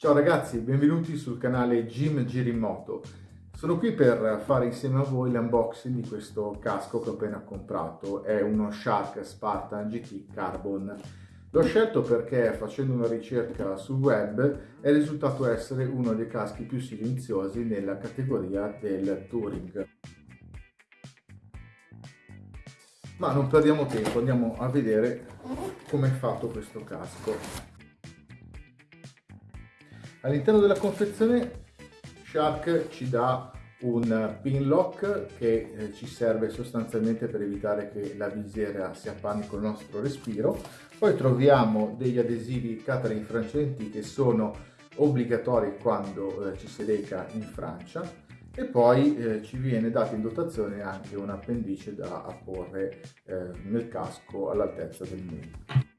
Ciao ragazzi, benvenuti sul canale Jim Girimoto. Sono qui per fare insieme a voi l'unboxing di questo casco che ho appena comprato. È uno Shark Spartan GT Carbon. L'ho scelto perché facendo una ricerca sul web è risultato essere uno dei caschi più silenziosi nella categoria del Touring. Ma non perdiamo tempo, andiamo a vedere come è fatto questo casco. All'interno della confezione Shark ci dà un pin lock che eh, ci serve sostanzialmente per evitare che la visiera si appanni col nostro respiro. Poi troviamo degli adesivi Catering francenti che sono obbligatori quando eh, ci si reca in Francia e poi eh, ci viene data in dotazione anche un appendice da apporre eh, nel casco all'altezza del mento.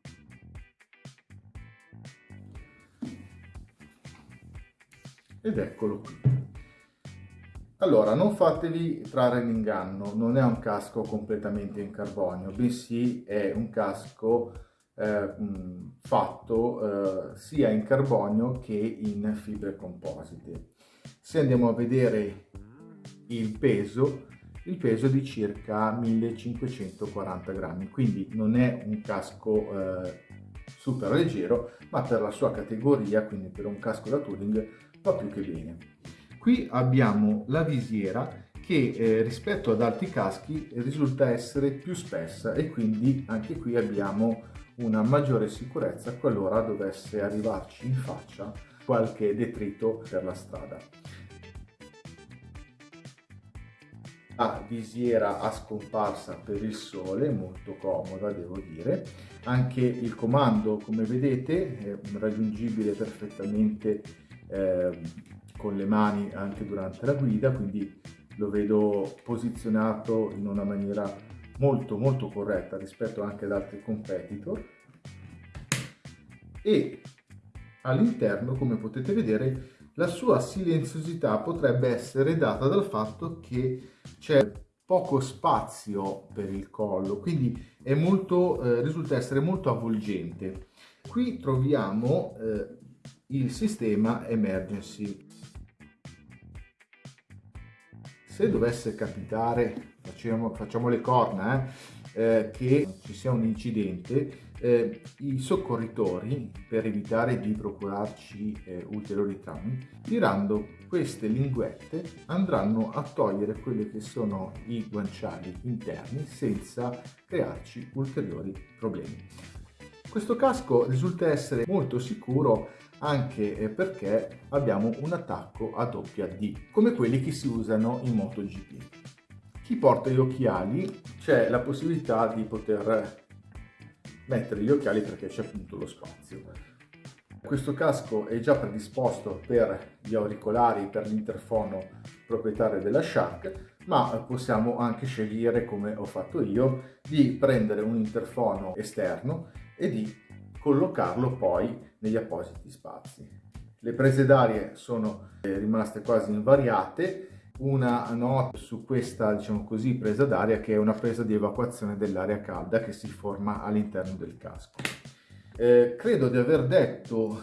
Ed eccolo qui. Allora, non fatevi trarre in inganno, non è un casco completamente in carbonio, bensì è un casco eh, fatto eh, sia in carbonio che in fibre composite. Se andiamo a vedere il peso, il peso è di circa 1540 grammi, quindi non è un casco eh, super leggero, ma per la sua categoria, quindi per un casco da touring, va più che bene. Qui abbiamo la visiera che eh, rispetto ad altri caschi risulta essere più spessa e quindi anche qui abbiamo una maggiore sicurezza qualora dovesse arrivarci in faccia qualche detrito per la strada. La visiera a scomparsa per il sole, molto comoda devo dire, anche il comando come vedete è raggiungibile perfettamente eh, con le mani anche durante la guida, quindi lo vedo posizionato in una maniera molto molto corretta rispetto anche ad altri competitor. E all'interno come potete vedere la sua silenziosità potrebbe essere data dal fatto che c'è poco spazio per il collo quindi molto, eh, risulta essere molto avvolgente. Qui troviamo eh, il sistema emergency. Se dovesse capitare, facciamo, facciamo le corna, eh, eh, che ci sia un incidente, eh, i soccorritori, per evitare di procurarci eh, ulteriori traumi, tirando queste linguette andranno a togliere quelli che sono i guanciali interni senza crearci ulteriori problemi. Questo casco risulta essere molto sicuro anche eh, perché abbiamo un attacco a doppia D, come quelli che si usano in MotoGP. Chi porta gli occhiali c'è la possibilità di poter mettere gli occhiali perché c'è appunto lo spazio. Questo casco è già predisposto per gli auricolari, per l'interfono proprietario della Shark, ma possiamo anche scegliere, come ho fatto io, di prendere un interfono esterno e di collocarlo poi negli appositi spazi. Le prese d'aria sono eh, rimaste quasi invariate, una nota su questa diciamo così presa d'aria che è una presa di evacuazione dell'aria calda che si forma all'interno del casco. Eh, credo di aver detto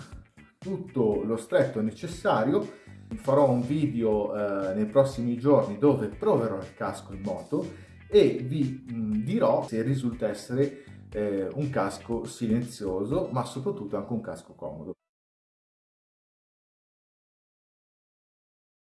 tutto lo stretto necessario, farò un video eh, nei prossimi giorni dove proverò il casco in moto e vi mh, dirò se risulta essere eh, un casco silenzioso ma soprattutto anche un casco comodo.